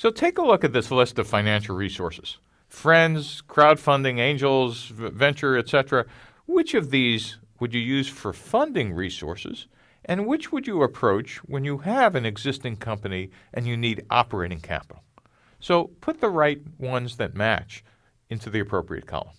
So take a look at this list of financial resources friends, crowdfunding, angels, venture, etc. Which of these would you use for funding resources, and which would you approach when you have an existing company and you need operating capital? So put the right ones that match into the appropriate column.